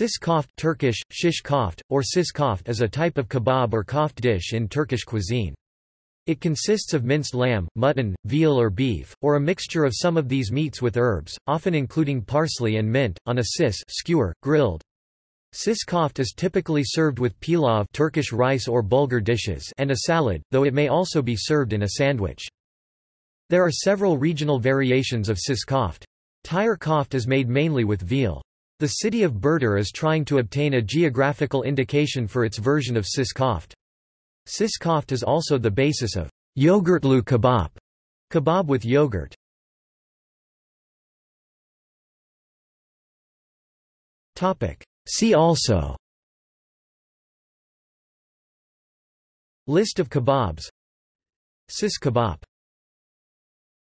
Sis koft Turkish, shish koft, or sis koft is a type of kebab or koft dish in Turkish cuisine. It consists of minced lamb, mutton, veal or beef, or a mixture of some of these meats with herbs, often including parsley and mint, on a sis skewer, grilled. Sis koft is typically served with pilav Turkish rice or bulgur dishes and a salad, though it may also be served in a sandwich. There are several regional variations of sis koft. Tire koft is made mainly with veal. The city of Burdur is trying to obtain a geographical indication for its version of sis koft. Sis koft is also the basis of yogurtlu kebab, kebab with yogurt. See also List of kebabs Sis kebab